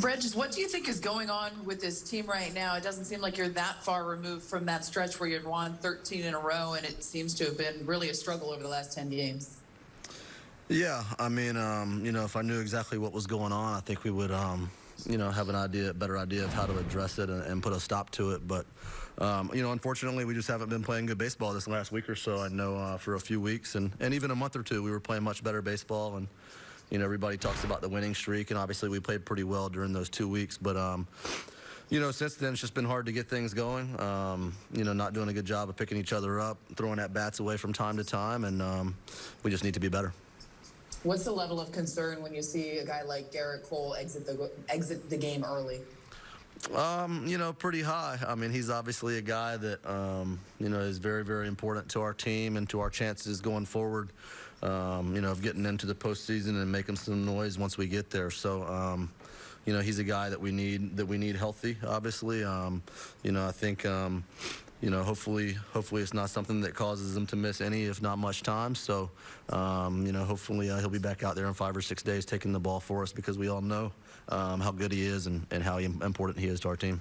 Reg, what do you think is going on with this team right now? It doesn't seem like you're that far removed from that stretch where you'd won 13 in a row, and it seems to have been really a struggle over the last 10 games. Yeah, I mean, um, you know, if I knew exactly what was going on, I think we would, um, you know, have an idea, a better idea of how to address it and, and put a stop to it. But, um, you know, unfortunately, we just haven't been playing good baseball this last week or so. I know uh, for a few weeks and, and even a month or two, we were playing much better baseball. And, you know, everybody talks about the winning streak, and obviously we played pretty well during those two weeks. But, um, you know, since then, it's just been hard to get things going. Um, you know, not doing a good job of picking each other up, throwing at bats away from time to time, and um, we just need to be better. What's the level of concern when you see a guy like Gerrit Cole exit the exit the game early? Um, you know, pretty high. I mean, he's obviously a guy that um, you know is very, very important to our team and to our chances going forward. Um, you know, of getting into the postseason and making some noise once we get there. So. Um, you know, he's a guy that we need that we need healthy. Obviously, um, you know, I think um, you know, hopefully, hopefully it's not something that causes him to miss any, if not much time. So, um, you know, hopefully uh, he'll be back out there in five or six days taking the ball for us because we all know um, how good he is and, and how important he is to our team.